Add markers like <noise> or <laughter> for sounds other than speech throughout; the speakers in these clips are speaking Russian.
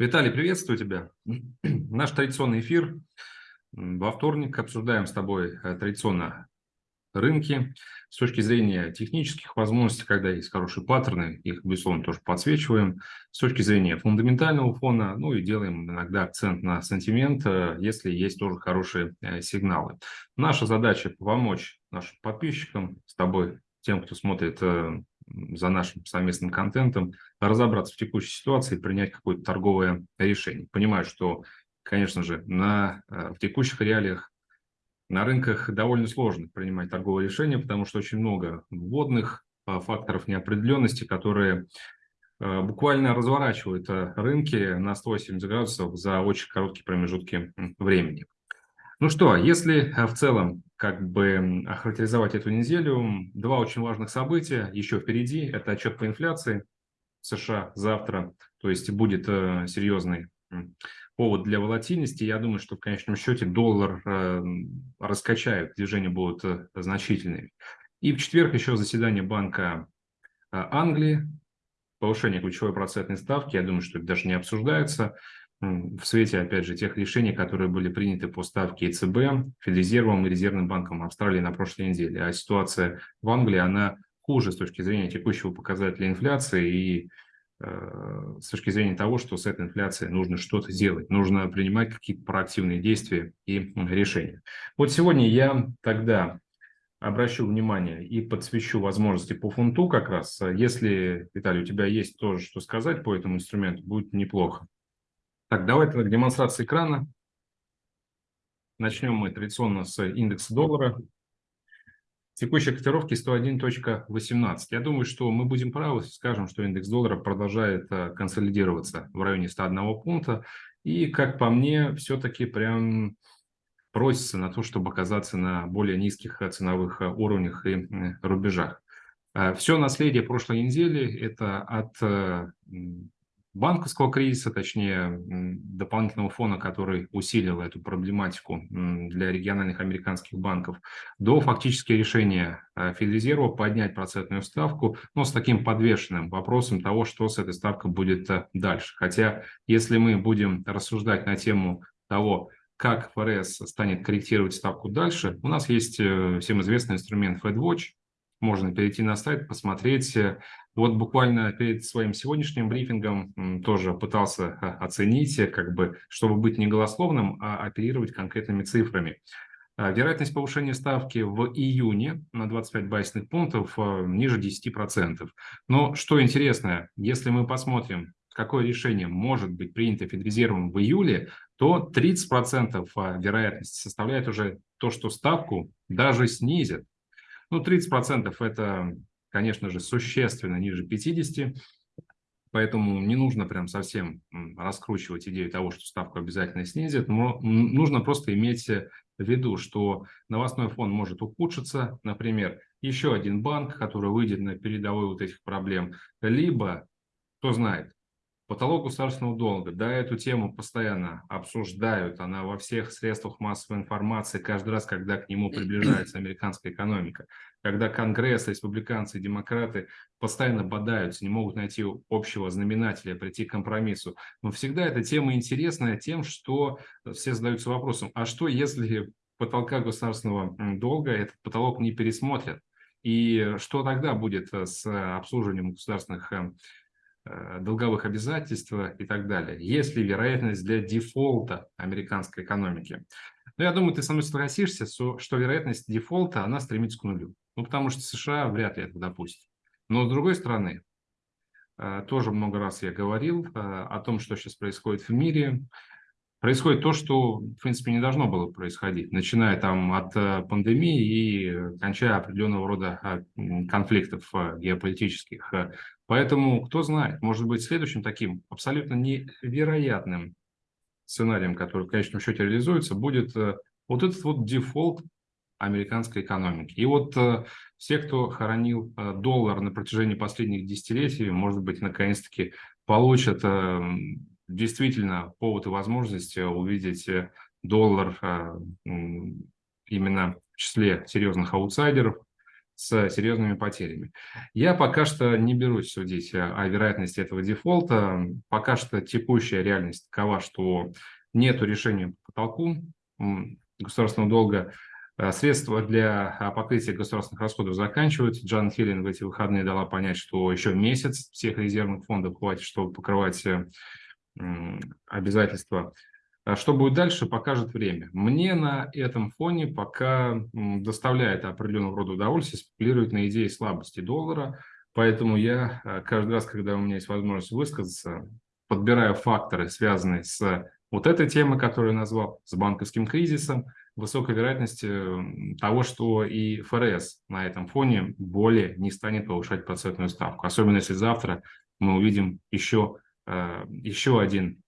Виталий, приветствую тебя. <clears throat> Наш традиционный эфир. Во вторник обсуждаем с тобой э, традиционно рынки с точки зрения технических возможностей, когда есть хорошие паттерны, их, безусловно, тоже подсвечиваем. С точки зрения фундаментального фона, ну и делаем иногда акцент на сантимент, э, если есть тоже хорошие э, сигналы. Наша задача помочь нашим подписчикам, с тобой, тем, кто смотрит за нашим совместным контентом, разобраться в текущей ситуации и принять какое-то торговое решение. Понимаю, что, конечно же, на, э, в текущих реалиях на рынках довольно сложно принимать торговое решение, потому что очень много вводных э, факторов неопределенности, которые э, буквально разворачивают рынки на 180 градусов за очень короткие промежутки времени. Ну что, если в целом как бы охарактеризовать эту неделю. Два очень важных события еще впереди. Это отчет по инфляции в США завтра. То есть будет э, серьезный повод для волатильности. Я думаю, что в конечном счете доллар э, раскачают, движения будут э, значительными. И в четверг еще заседание Банка Англии, повышение ключевой процентной ставки. Я думаю, что это даже не обсуждается в свете, опять же, тех решений, которые были приняты по ставке ЕЦБ, Федрезервом и Резервным банком Австралии на прошлой неделе. А ситуация в Англии, она хуже с точки зрения текущего показателя инфляции и э, с точки зрения того, что с этой инфляцией нужно что-то делать, нужно принимать какие-то проактивные действия и решения. Вот сегодня я тогда обращу внимание и подсвечу возможности по фунту как раз. Если, Виталий, у тебя есть тоже что сказать по этому инструменту, будет неплохо. Так, давайте к демонстрации экрана. Начнем мы традиционно с индекса доллара. Текущие котировки 101.18. Я думаю, что мы будем правы, скажем, что индекс доллара продолжает э, консолидироваться в районе 101 пункта. И, как по мне, все-таки прям просится на то, чтобы оказаться на более низких э, ценовых э, уровнях и рубежах. Все наследие прошлой недели – это от банковского кризиса, точнее дополнительного фона, который усилил эту проблематику для региональных американских банков, до фактически решения э, Федрезерва поднять процентную ставку, но с таким подвешенным вопросом того, что с этой ставкой будет э, дальше. Хотя, если мы будем рассуждать на тему того, как ФРС станет корректировать ставку дальше, у нас есть э, всем известный инструмент FedWatch, можно перейти на сайт, посмотреть, вот буквально перед своим сегодняшним брифингом тоже пытался а, оценить, как бы, чтобы быть не голословным, а оперировать конкретными цифрами. А, вероятность повышения ставки в июне на 25 базисных пунктов а, ниже 10%. Но что интересно, если мы посмотрим, какое решение может быть принято Федрезервом в июле, то 30% вероятности составляет уже то, что ставку даже снизят. Ну, 30% это конечно же, существенно ниже 50, поэтому не нужно прям совсем раскручивать идею того, что ставку обязательно снизит, но нужно просто иметь в виду, что новостной фон может ухудшиться, например, еще один банк, который выйдет на передовой вот этих проблем, либо, кто знает, Потолок государственного долга. Да, эту тему постоянно обсуждают. Она во всех средствах массовой информации каждый раз, когда к нему приближается американская экономика. Когда Конгресс, республиканцы и демократы постоянно бодаются, не могут найти общего знаменателя, прийти к компромиссу. Но всегда эта тема интересная тем, что все задаются вопросом, а что если потолка государственного долга этот потолок не пересмотрят? И что тогда будет с обслуживанием государственных эм, Э, долговых обязательств и так далее. Есть ли вероятность для дефолта американской экономики? Ну, я думаю, ты со мной согласишься, что вероятность дефолта, она стремится к нулю. Ну, потому что США вряд ли это допустит. Но с другой стороны, э, тоже много раз я говорил э, о том, что сейчас происходит в мире происходит то, что, в принципе, не должно было происходить, начиная там от э, пандемии и кончая определенного рода э, конфликтов э, геополитических. Поэтому, кто знает, может быть, следующим таким абсолютно невероятным сценарием, который в конечном счете реализуется, будет вот этот вот дефолт американской экономики. И вот все, кто хоронил доллар на протяжении последних десятилетий, может быть, наконец-таки получат действительно повод и возможность э, увидеть э, доллар э, именно в числе серьезных аутсайдеров, с серьезными потерями. Я пока что не берусь судить о вероятности этого дефолта. Пока что текущая реальность такова, что нет решения по потолку государственного долга. Э, средства для а, покрытия государственных расходов заканчиваются. Джан Хиллин в эти выходные дала понять, что еще месяц всех резервных фондов хватит, чтобы покрывать э, обязательства. А что будет дальше, покажет время. Мне на этом фоне пока доставляет определенного рода удовольствие спекулировать на идее слабости доллара, поэтому я э, каждый раз, когда у меня есть возможность высказаться, подбираю факторы, связанные с вот этой темой, которую я назвал, с банковским кризисом, высокой вероятности того, что и ФРС на этом фоне более не станет повышать процентную ставку. Особенно если завтра мы увидим еще, э, еще один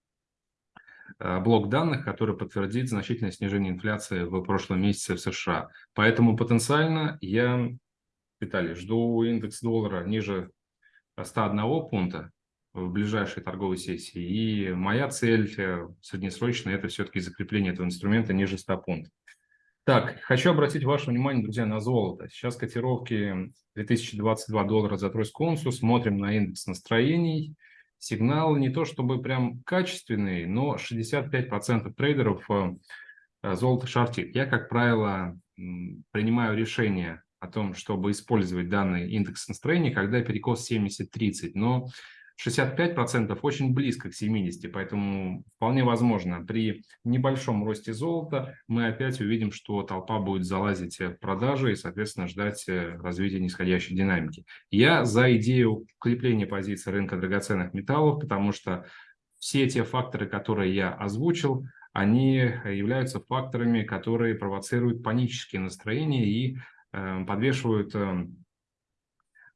блок данных, который подтвердит значительное снижение инфляции в прошлом месяце в США. Поэтому потенциально я, Виталий, жду индекс доллара ниже 101 пункта в ближайшей торговой сессии. И моя цель э, среднесрочная – это все-таки закрепление этого инструмента ниже 100 пунктов. Так, хочу обратить ваше внимание, друзья, на золото. Сейчас котировки 2022 доллара за тройскую унцию. Смотрим на индекс настроений. Сигналы не то чтобы прям качественные, но 65% трейдеров э, э, золото шортит. Я, как правило, принимаю решение о том, чтобы использовать данный индекс настроения, когда перекос 70-30. Но 65% очень близко к 70%, поэтому вполне возможно, при небольшом росте золота мы опять увидим, что толпа будет залазить в продажи и, соответственно, ждать э, развития нисходящей динамики. Я за идею укрепления позиции рынка драгоценных металлов, потому что все те факторы, которые я озвучил, они являются факторами, которые провоцируют панические настроения и э, подвешивают э,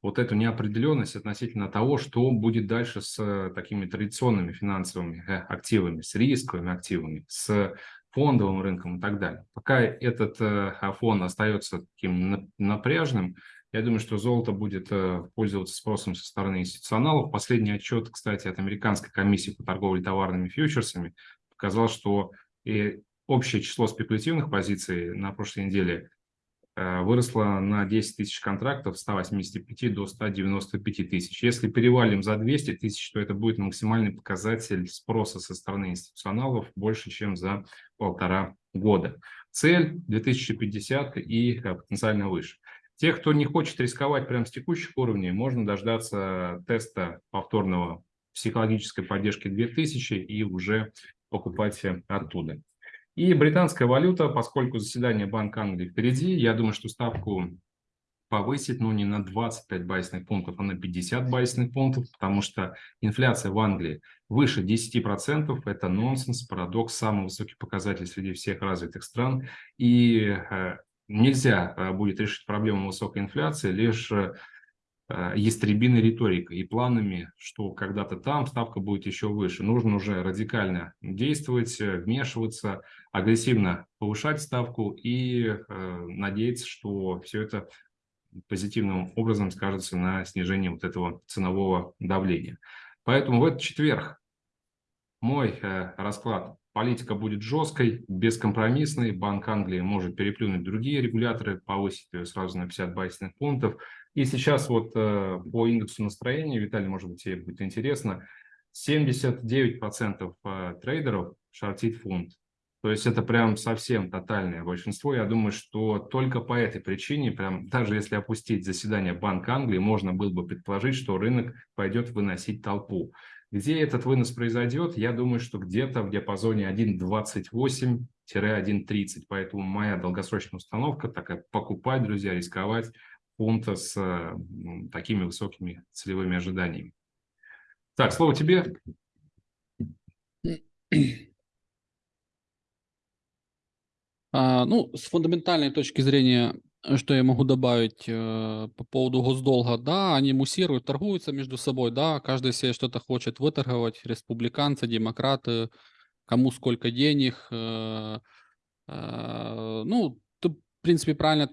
вот эту неопределенность относительно того, что будет дальше с э, такими традиционными финансовыми э, активами, с рисковыми активами, с фондовым рынком и так далее. Пока этот э, фон остается таким напряжным, я думаю, что золото будет пользоваться спросом со стороны институционалов. Последний отчет, кстати, от Американской комиссии по торговле товарными фьючерсами показал, что и общее число спекулятивных позиций на прошлой неделе выросла на 10 тысяч контрактов с 185 до 195 тысяч. Если перевалим за 200 тысяч, то это будет максимальный показатель спроса со стороны институционалов больше, чем за полтора года. Цель 2050 и э, потенциально выше. Тех, кто не хочет рисковать прямо с текущих уровней, можно дождаться теста повторного психологической поддержки 2000 и уже покупать оттуда. И британская валюта, поскольку заседание Банка Англии впереди, я думаю, что ставку повысить, ну, не на 25 байсных пунктов, а на 50 байсных пунктов, потому что инфляция в Англии выше 10%. Это нонсенс, парадокс, самый высокий показатель среди всех развитых стран. И э, нельзя э, будет решить проблему высокой инфляции лишь Э, ястребиной риторикой и планами, что когда-то там ставка будет еще выше. Нужно уже радикально действовать, э, вмешиваться, агрессивно повышать ставку и э, надеяться, что все это позитивным образом скажется на снижении вот этого ценового давления. Поэтому в этот четверг мой э, расклад. Политика будет жесткой, бескомпромиссной. Банк Англии может переплюнуть другие регуляторы, повысить ее сразу на 50 байсных пунктов. И сейчас вот э, по индексу настроения, Виталий, может быть, тебе будет интересно, 79% э, трейдеров шортит фунт. То есть это прям совсем тотальное большинство. Я думаю, что только по этой причине, прям даже если опустить заседание Банка Англии, можно было бы предположить, что рынок пойдет выносить толпу. Где этот вынос произойдет, я думаю, что где-то в диапазоне 1.28-1.30. Поэтому моя долгосрочная установка такая покупать, друзья, рисковать фунта с такими высокими целевыми ожиданиями. Так, слово тебе. А, ну, с фундаментальной точки зрения, что я могу добавить э, по поводу госдолга, да, они муссируют, торгуются между собой, да, каждый себе что-то хочет выторговать, республиканцы, демократы, кому сколько денег. Э, э, ну, ты, в принципе, правильно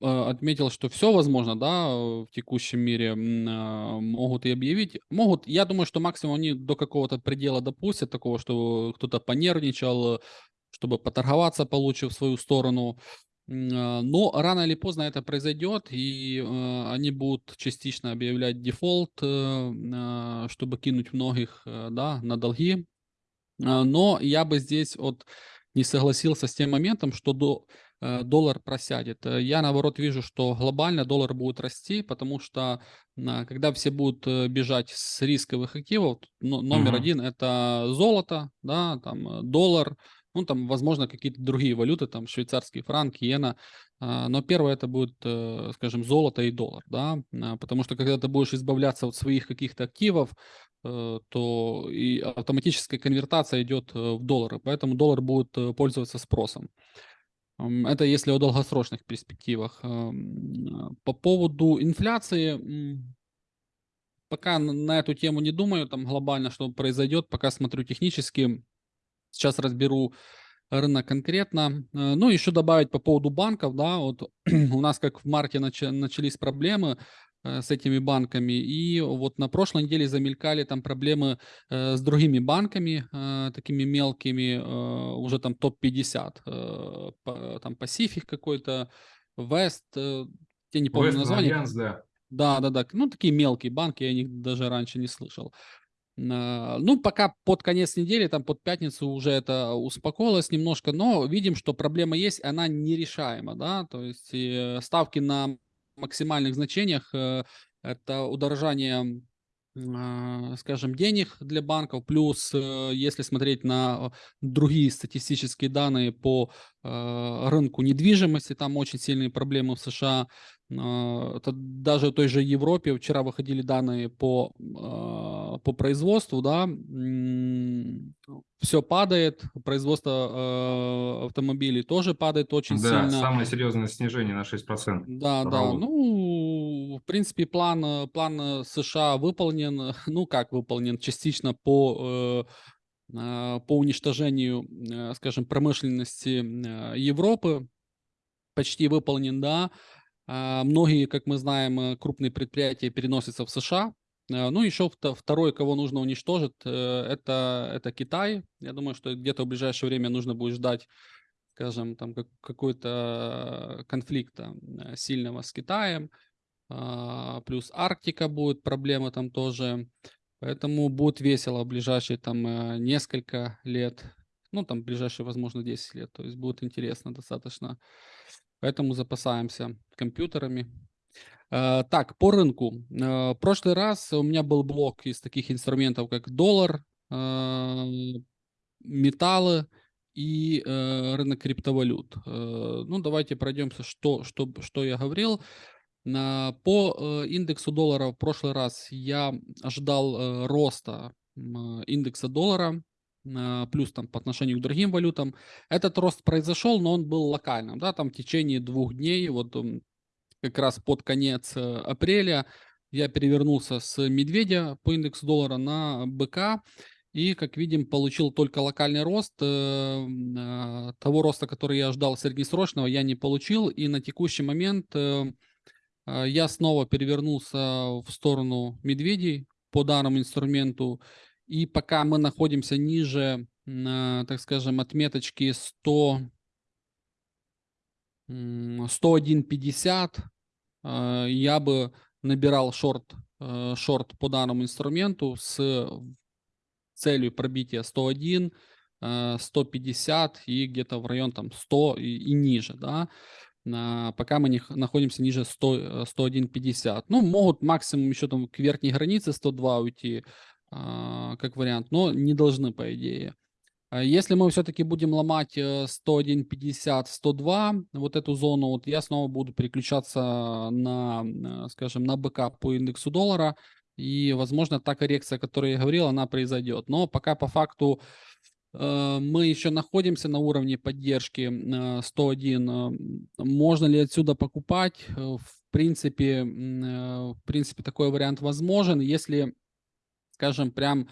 отметил, что все возможно, да, в текущем мире а, могут и объявить. Могут, я думаю, что максимум они до какого-то предела допустят, такого, что кто-то понервничал, чтобы поторговаться, получив свою сторону. А, Но рано или поздно это произойдет, и они будут частично объявлять дефолт, э, а, чтобы кинуть многих э, да, на долги. А, Но я бы здесь вот не согласился с тем моментом, что до, доллар просядет. Э, Я наоборот вижу, что глобально доллар будет расти, потому что когда все будут э, бежать с рисковых активов, номер Мгм. один это золото, да, там э, доллар, ну там, возможно, какие-то другие валюты, там швейцарский франк, иена, а, но первое это будет, э, скажем, золото и доллар, да, а, потому что когда ты будешь избавляться от своих каких-то активов, э, то и автоматическая конвертация идет э, в доллары, поэтому доллар будет э, пользоваться спросом. Это если о долгосрочных перспективах. По поводу инфляции, пока на эту тему не думаю, там глобально что произойдет, пока смотрю технически. Сейчас разберу рынок конкретно. Э, Ну, еще добавить по поводу банков, да, вот <clears throat> у нас как в марте нача- начались проблемы с этими банками, и вот на прошлой неделе замелькали там проблемы э, с другими банками, э, такими мелкими, э, уже там топ-50, э, по- там Pacific какой-то, West, э, я не помню Western название, Альянс, да. да, да, да. Ну, такие мелкие банки, я о них даже раньше не слышал. Ну, пока под конец недели, там под пятницу уже это успокоилось немножко, но видим, что проблема есть, она нерешаема, да, то есть э, ставки на максимальных значениях, э, это удорожание, скажем, денег для банков, плюс, э, если смотреть на другие статистические данные по э, рынку недвижимости, там очень сильные проблемы в США, а, Это даже в той же Европе вчера выходили данные по, а, по производству, да, все падает, производство автомобилей тоже падает очень Да, сильно. самое серьезное снижение на 6%. Да, по да. Ну, в принципе, план, э, план э, США выполнен. <laughs> Ну, как выполнен? Частично по, э, а, по уничтожению, скажем, промышленности Европы. Почти выполнен, да. А, Многие, как мы знаем, крупные предприятия переносятся в США. Ну, еще вто- второй, кого нужно уничтожить, это, это Китай. Я думаю, что где-то в ближайшее время нужно будет ждать скажем, там как, какой-то конфликта сильного с Китаем, плюс Арктика будет проблема там тоже, поэтому будет весело в ближайшие там э, несколько лет, ну там ближайшие, возможно, 10 лет, то есть будет интересно достаточно, поэтому запасаемся компьютерами. Э, Так, по рынку. Э, В прошлый раз у меня был блок из таких инструментов, как доллар, металлы и э, рынок криптовалют. Ну, давайте пройдемся, что, что, что я говорил. На- По э, индексу доллара в прошлый раз я ожидал э, роста индекса доллара, э, плюс там по отношению к другим валютам. Этот рост произошел, но он был локальным, да, там в течение двух дней, вот как раз под конец э, апреля я перевернулся с медведя по индексу доллара на быка. И, как видим, получил только локальный рост. э, Того роста, который я ждал среднесрочного, я не получил. И на текущий момент э, я снова перевернулся в сторону медведей по данному инструменту. И пока мы находимся ниже, а, так скажем, отметочки 100, м, 101.50, а, я бы набирал шорт, э, шорт по данному инструменту с целью пробития 101, э, 150 и где-то в район там 100 и, и ниже, да, На- пока мы не находимся ниже 100, э, 101.50. Ну, могут максимум еще там к верхней границе 102 уйти, а, как вариант, но не должны, по идее. А Если мы все-таки будем ломать э, 101.50, 102, вот эту зону, вот я снова буду переключаться на, э, скажем, на БК по индексу доллара, и, возможно, та коррекция, о которой я говорил, она произойдет. Но пока по факту э, мы еще находимся на уровне поддержки э, 101. э, Можно ли отсюда покупать? Э, В принципе, э, в принципе, такой вариант возможен, если, скажем, прям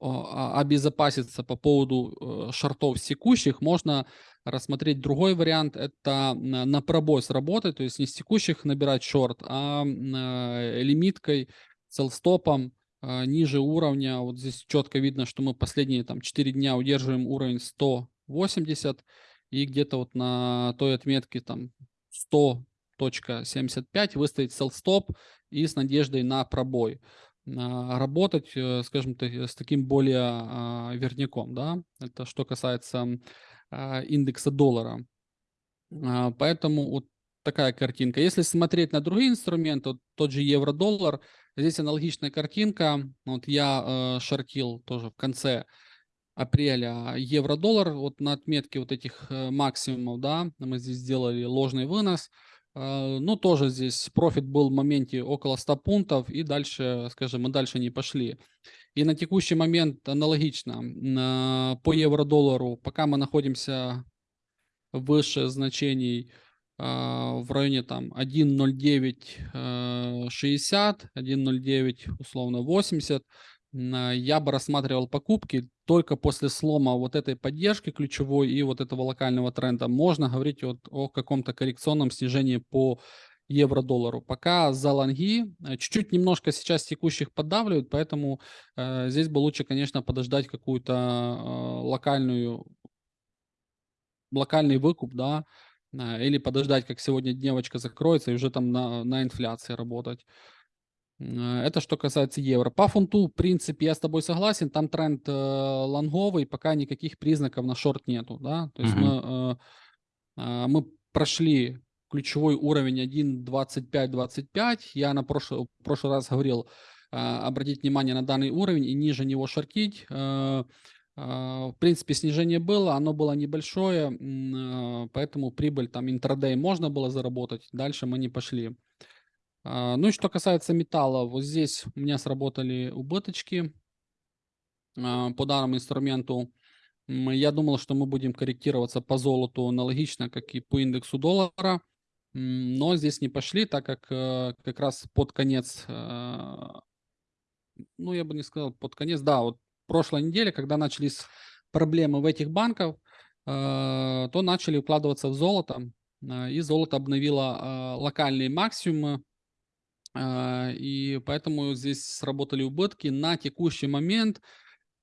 обезопаситься по поводу э, шортов секущих, можно рассмотреть другой вариант. Это на, пробой сработать, то есть не с текущих набирать шорт, а э, лимиткой, селстопом э, ниже уровня. Вот здесь четко видно, что мы последние там 4 дня удерживаем уровень 180. и где-то вот на той отметке там 100.75 выставить sell-stop и с надеждой на пробой а, работать, э, скажем так, с таким более а, верняком, да, это что касается а, индекса доллара. Поэтому вот такая картинка. Если смотреть на другие инструменты, вот тот же евро-доллар, здесь аналогичная картинка. Вот я э, шортил тоже в конце апреля евро-доллар, вот на отметке вот этих э, максимумов, да, мы здесь сделали ложный вынос. Э, ну, тоже здесь профит был в моменте около 100 пунктов, и дальше, скажем, мы дальше не пошли. И на текущий момент аналогично. По евро-доллару, пока мы находимся выше значений в районе там 1.0960, 1.09 э, условно 80, я бы рассматривал покупки только после слома вот этой поддержки ключевой и вот этого локального тренда. Можно говорить вот о каком-то коррекционном снижении по евро-доллару. Пока за лонги э, чуть-чуть немножко сейчас текущих поддавливают, поэтому э, здесь бы лучше, конечно, подождать какую-то э, локальную локальный выкуп, да, или подождать, как сегодня дневочка закроется и уже там на, на инфляции работать. Э, это что касается евро. По фунту, в принципе, я с тобой согласен, там тренд э, лонговый, пока никаких признаков на шорт нету, да, то есть mm-hmm. мы, э, э, мы прошли ключевой уровень 1.25-25, я на прошлый, прошлый раз говорил, э, обратить внимание на данный уровень и ниже него шортить, э, в принципе, снижение было, оно было небольшое, а, поэтому прибыль там интрадей можно было заработать, дальше мы не пошли. А, ну и что касается металла, вот здесь у меня сработали убыточки по данному инструменту. Я думал, что мы будем корректироваться по золоту аналогично, как и по индексу доллара, но здесь не пошли, так как э, как раз под конец, ну я бы не сказал под конец, да, вот прошлой неделе, когда начались проблемы в этих банках, э, то начали укладываться в золото, э, и золото обновило э, локальные максимумы, и поэтому здесь сработали убытки. На текущий момент,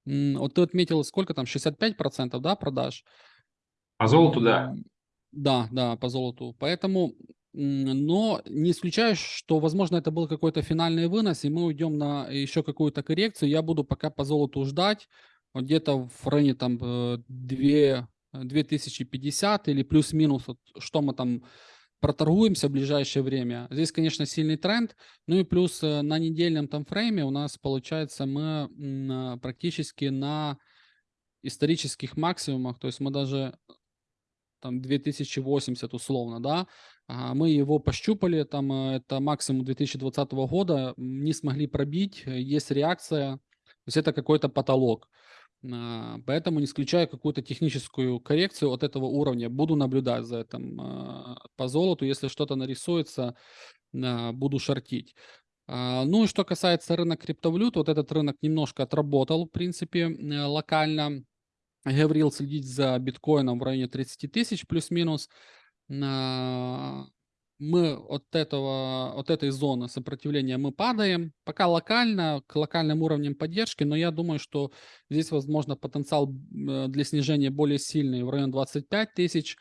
вот ты отметил, сколько там, 65% да, продаж? По золоту, да. Да, да, по золоту. Поэтому но не исключаю, что, возможно, это был какой-то финальный вынос, и мы уйдем на еще какую-то коррекцию. Я буду пока по золоту ждать, вот где-то в районе там 2, 2050 или плюс-минус, вот, что мы там проторгуемся в ближайшее время. Здесь, конечно, сильный тренд. Ну и плюс э, на недельном там фрейме у нас, получается, мы практически на исторических максимумах, то есть мы даже там 2080 условно, да, мы его пощупали, там э, это максимум 2020 года, не смогли пробить, э, есть реакция, то есть это какой-то потолок. А, поэтому не исключаю какую-то техническую коррекцию от этого уровня. Буду наблюдать за этим а, по золоту. Если что-то нарисуется, а, буду шортить. Ну и что касается рынка криптовалют, вот этот рынок немножко отработал, в принципе, э, локально. Говорил следить за биткоином в районе 30 тысяч плюс-минус мы от этого, от этой зоны сопротивления мы падаем. Пока локально, к локальным уровням поддержки, но я думаю, что здесь, возможно, потенциал э, для снижения более сильный в район 25 тысяч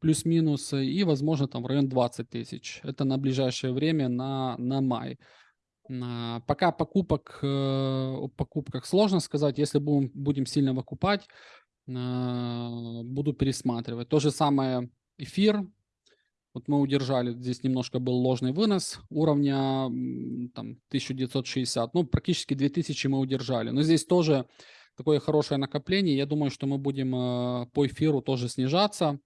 плюс-минус и, возможно, там в район 20 тысяч. Это на ближайшее время, на, на май. Пока покупок, э, о покупках сложно сказать. Если будем, будем сильно выкупать, буду пересматривать. То же самое эфир. Вот мы удержали, здесь немножко был ложный вынос уровня там, 1960, ну практически 2000 мы удержали. Но здесь тоже такое хорошее накопление. Я думаю, что мы будем э, по эфиру тоже снижаться.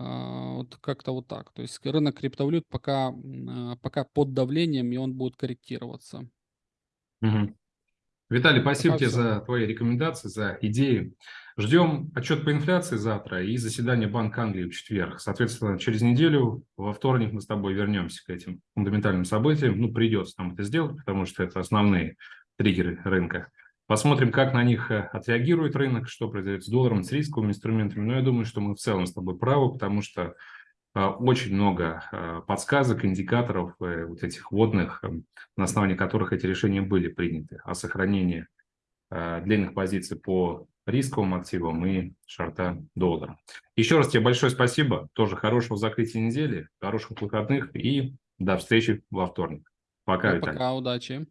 Э, вот как-то вот так. То есть рынок криптовалют пока, э, пока под давлением, и он будет корректироваться. Угу. Виталий, спасибо пока тебе все. за твои рекомендации, за идеи. Ждем отчет по инфляции завтра и заседание Банка Англии в четверг. Соответственно, через неделю, во вторник мы с тобой вернемся к этим фундаментальным событиям. Ну, придется нам это сделать, потому что это основные триггеры рынка. Посмотрим, как на них э, отреагирует рынок, что произойдет с долларом, с рисковыми инструментами. Но я думаю, что мы в целом с тобой правы, потому что очень много э, подсказок, индикаторов, вот этих водных, на основании которых эти решения были приняты о сохранении длинных позиций по рисковым активам и шорта доллара. Еще раз тебе большое спасибо. Тоже хорошего закрытия недели, хороших выходных и до встречи во вторник. Пока, Виталий. Пока, удачи.